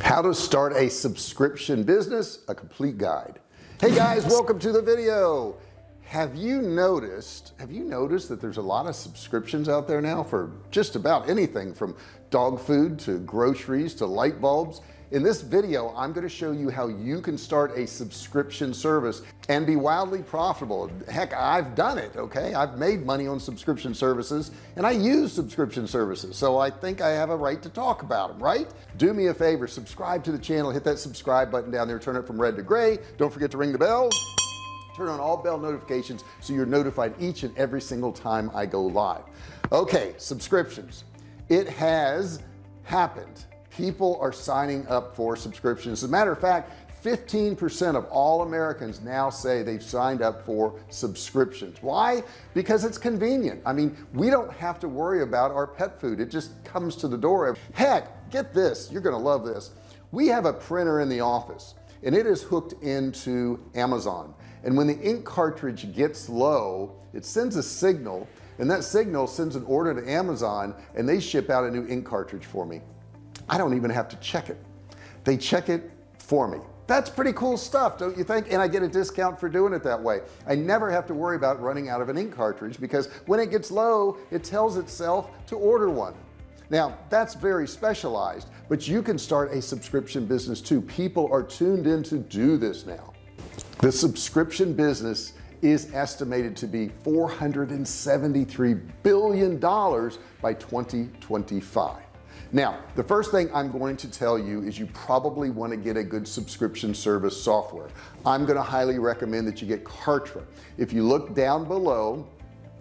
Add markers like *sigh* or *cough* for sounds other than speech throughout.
how to start a subscription business a complete guide. Hey guys welcome to the video. Have you noticed have you noticed that there's a lot of subscriptions out there now for just about anything from dog food to groceries to light bulbs in this video I'm going to show you how you can start a subscription service and be wildly profitable. Heck I've done it okay? I've made money on subscription services and I use subscription services so I think I have a right to talk about them right? Do me a favor subscribe to the channel hit that subscribe button down there turn it from red to gray. Don't forget to ring the bell. Turn on all bell notifications so you're notified each and every single time I go live. Okay subscriptions. It has happened people are signing up for subscriptions. As a matter of fact 15% of all Americans now say they've signed up for subscriptions. Why? Because it's convenient. I mean we don't have to worry about our pet food. It just comes to the door. Heck get this. You're gonna love this. We have a printer in the office and it is hooked into Amazon. And when the ink cartridge gets low it sends a signal and that signal sends an order to Amazon and they ship out a new ink cartridge for me I don't even have to check it. They check it for me. That's pretty cool stuff don't you think? And I get a discount for doing it that way. I never have to worry about running out of an ink cartridge because when it gets low it tells itself to order one. Now that's very specialized but you can start a subscription business too. People are tuned in to do this now. The subscription business is estimated to be 473 billion dollars by 2025 now the first thing I'm going to tell you is you probably want to get a good subscription service software. I'm going to highly recommend that you get Kartra. If you look down below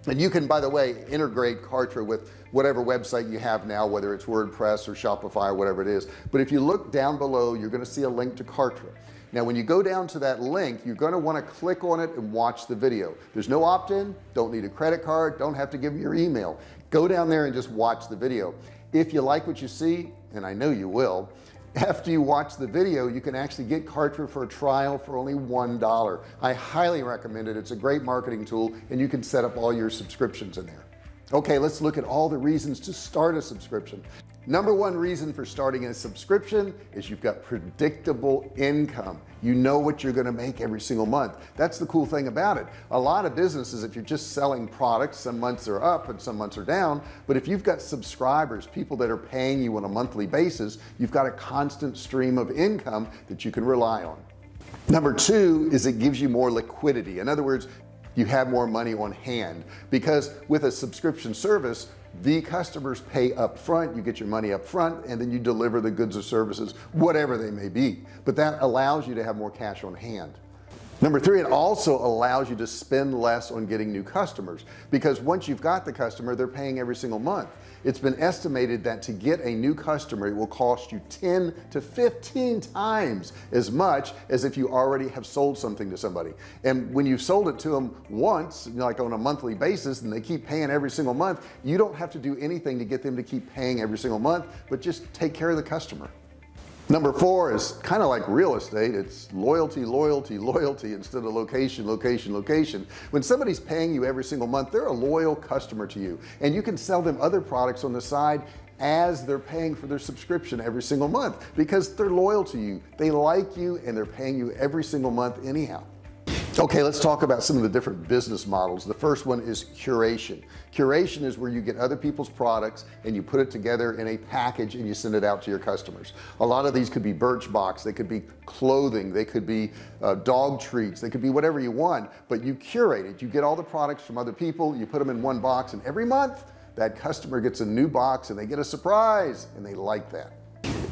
and you can by the way integrate Kartra with whatever website you have now whether it's WordPress or Shopify or whatever it is. But if you look down below you're going to see a link to Kartra. Now when you go down to that link you're going to want to click on it and watch the video. There's no opt-in don't need a credit card don't have to give me your email. Go down there and just watch the video if you like what you see and I know you will after you watch the video you can actually get Kartra for a trial for only one dollar. I highly recommend it. It's a great marketing tool and you can set up all your subscriptions in there. Okay let's look at all the reasons to start a subscription number one reason for starting a subscription is you've got predictable income. You know what you're going to make every single month. That's the cool thing about it. A lot of businesses if you're just selling products some months are up and some months are down but if you've got subscribers people that are paying you on a monthly basis you've got a constant stream of income that you can rely on. Number two is it gives you more liquidity. In other words you have more money on hand. Because with a subscription service the customers pay up front you get your money up front and then you deliver the goods or services whatever they may be. But that allows you to have more cash on hand number three it also allows you to spend less on getting new customers because once you've got the customer they're paying every single month. It's been estimated that to get a new customer it will cost you 10 to 15 times as much as if you already have sold something to somebody. And when you've sold it to them once like on a monthly basis and they keep paying every single month you don't have to do anything to get them to keep paying every single month but just take care of the customer number four is kind of like real estate. It's loyalty loyalty loyalty instead of location location location. When somebody's paying you every single month they're a loyal customer to you and you can sell them other products on the side as they're paying for their subscription every single month because they're loyal to you. They like you and they're paying you every single month anyhow okay let's talk about some of the different business models. The first one is curation. Curation is where you get other people's products and you put it together in a package and you send it out to your customers. A lot of these could be Birchbox they could be clothing they could be uh, dog treats they could be whatever you want but you curate it. You get all the products from other people you put them in one box and every month that customer gets a new box and they get a surprise and they like that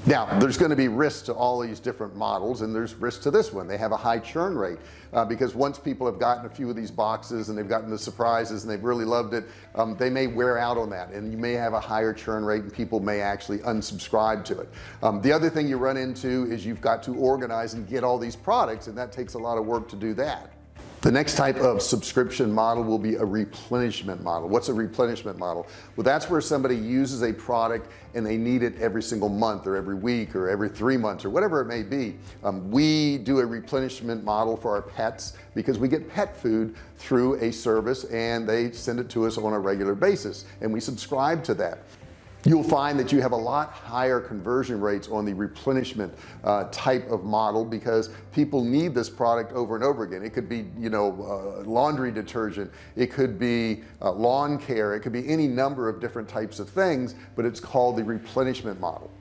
now there's going to be risks to all these different models and there's risk to this one. They have a high churn rate uh, because once people have gotten a few of these boxes and they've gotten the surprises and they've really loved it um, they may wear out on that and you may have a higher churn rate and people may actually unsubscribe to it. Um, the other thing you run into is you've got to organize and get all these products and that takes a lot of work to do that the next type of subscription model will be a replenishment model. What's a replenishment model? Well that's where somebody uses a product and they need it every single month or every week or every three months or whatever it may be. Um, we do a replenishment model for our pets because we get pet food through a service and they send it to us on a regular basis and we subscribe to that you'll find that you have a lot higher conversion rates on the replenishment uh, type of model because people need this product over and over again. It could be you know uh, laundry detergent. It could be uh, lawn care. It could be any number of different types of things but it's called the replenishment model.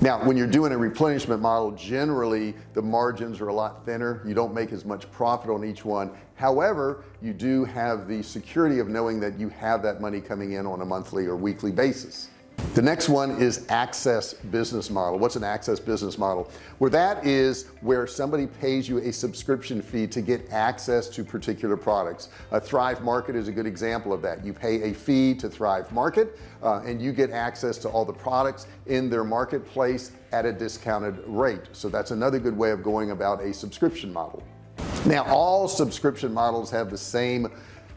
Now when you're doing a replenishment model generally the margins are a lot thinner. You don't make as much profit on each one. However you do have the security of knowing that you have that money coming in on a monthly or weekly basis the next one is access business model. What's an access business model? Where that is where somebody pays you a subscription fee to get access to particular products. A thrive market is a good example of that. You pay a fee to thrive market uh, and you get access to all the products in their marketplace at a discounted rate. So that's another good way of going about a subscription model. Now all subscription models have the same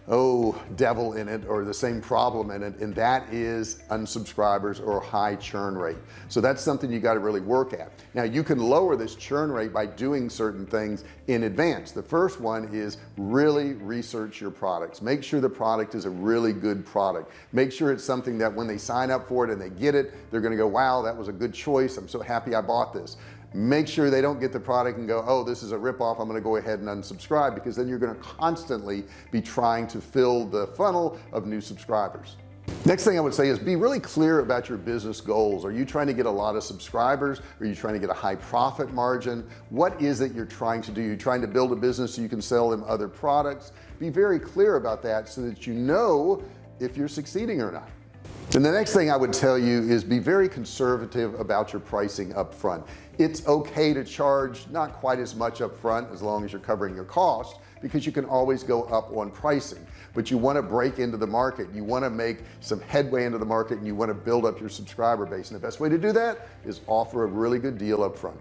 oh devil in it or the same problem in it and that is unsubscribers or high churn rate. So that's something you got to really work at. Now you can lower this churn rate by doing certain things in advance. The first one is really research your products. Make sure the product is a really good product. Make sure it's something that when they sign up for it and they get it they're gonna go wow that was a good choice. I'm so happy I bought this make sure they don't get the product and go oh this is a ripoff. I'm gonna go ahead and unsubscribe because then you're going to constantly be trying to fill the funnel of new subscribers. Next thing I would say is be really clear about your business goals. Are you trying to get a lot of subscribers? Are you trying to get a high profit margin? What is it you're trying to do? You're trying to build a business so you can sell them other products? Be very clear about that so that you know if you're succeeding or not and the next thing I would tell you is be very conservative about your pricing up front it's okay to charge not quite as much up front as long as you're covering your cost because you can always go up on pricing. But you want to break into the market. You want to make some headway into the market and you want to build up your subscriber base. And the best way to do that is offer a really good deal up front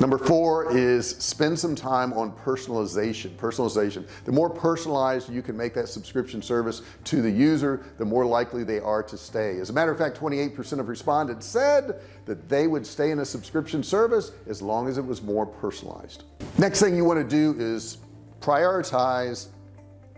number four is spend some time on personalization personalization. The more personalized you can make that subscription service to the user the more likely they are to stay. As a matter of fact 28% of respondents said that they would stay in a subscription service as long as it was more personalized. Next thing you want to do is prioritize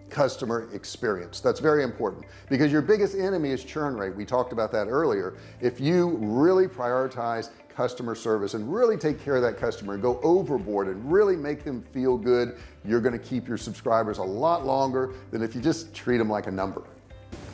customer experience. That's very important because your biggest enemy is churn rate. We talked about that earlier. If you really prioritize customer service and really take care of that customer and go overboard and really make them feel good you're going to keep your subscribers a lot longer than if you just treat them like a number.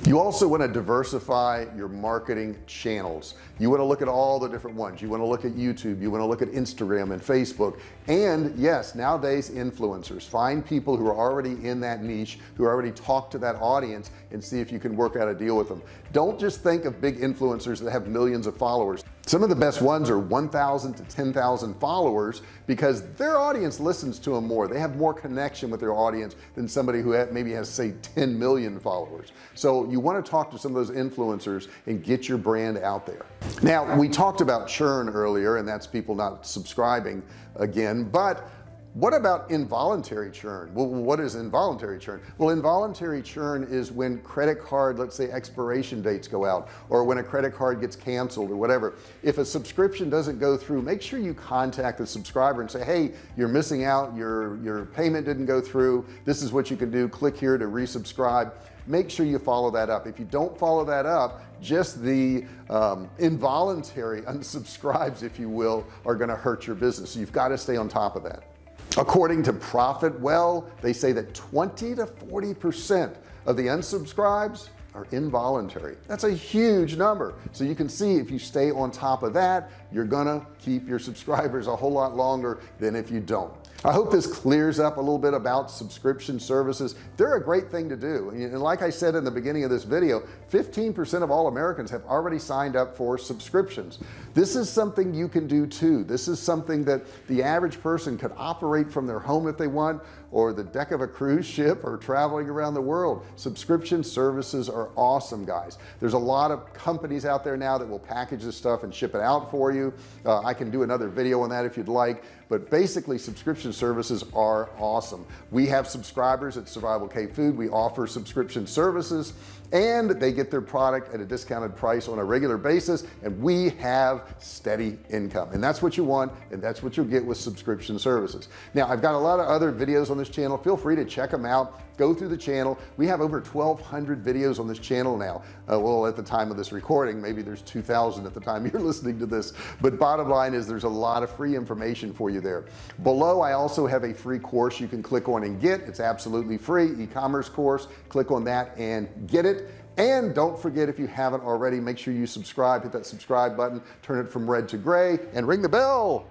You also want to diversify your marketing channels. You want to look at all the different ones. You want to look at YouTube. You want to look at Instagram and Facebook. And yes nowadays influencers. Find people who are already in that niche who already talk to that audience and see if you can work out a deal with them don't just think of big influencers that have millions of followers some of the best ones are 1,000 to 10,000 followers because their audience listens to them more. They have more connection with their audience than somebody who maybe has say 10 million followers. So you want to talk to some of those influencers and get your brand out there. Now we talked about churn earlier and that's people not subscribing again but what about involuntary churn? Well what is involuntary churn? Well involuntary churn is when credit card let's say expiration dates go out or when a credit card gets canceled or whatever. If a subscription doesn't go through make sure you contact the subscriber and say hey you're missing out. Your your payment didn't go through. This is what you can do. Click here to resubscribe. Make sure you follow that up. If you don't follow that up just the um, involuntary *laughs* unsubscribes if you will are going to hurt your business. You've got to stay on top of that according to Profitwell they say that 20 to 40 percent of the unsubscribes are involuntary. That's a huge number. So you can see if you stay on top of that you're gonna keep your subscribers a whole lot longer than if you don't I hope this clears up a little bit about subscription services. They're a great thing to do. And like I said in the beginning of this video 15% of all Americans have already signed up for subscriptions. This is something you can do too. This is something that the average person could operate from their home if they want or the deck of a cruise ship or traveling around the world. Subscription services are awesome guys. There's a lot of companies out there now that will package this stuff and ship it out for you. Uh, I can do another video on that if you'd like but basically subscription services are awesome. We have subscribers at survival cave food. We offer subscription services and they get their product at a discounted price on a regular basis and we have steady income. And that's what you want and that's what you'll get with subscription services. Now I've got a lot of other videos on this channel. Feel free to check them out go through the channel. We have over 1200 videos on this channel now. Uh, well at the time of this recording maybe there's 2,000 at the time *laughs* you're listening to this. But bottom line is there's a lot of free information for you there. Below I also have a free course you can click on and get. It's absolutely free e-commerce course. Click on that and get it. And don't forget if you haven't already make sure you subscribe. Hit that subscribe button. Turn it from red to gray and ring the bell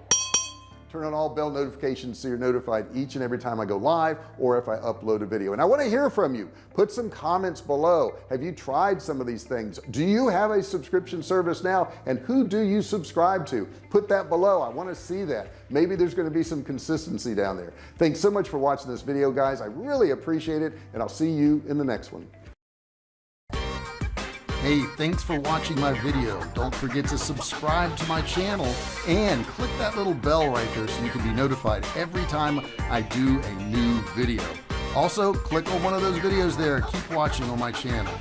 turn on all bell notifications so you're notified each and every time I go live or if I upload a video. And I want to hear from you. Put some comments below. Have you tried some of these things? Do you have a subscription service now? And who do you subscribe to? Put that below. I want to see that. Maybe there's going to be some consistency down there. Thanks so much for watching this video guys. I really appreciate it and I'll see you in the next one Hey, thanks for watching my video. Don't forget to subscribe to my channel and click that little bell right there so you can be notified every time I do a new video. Also, click on one of those videos there. Keep watching on my channel.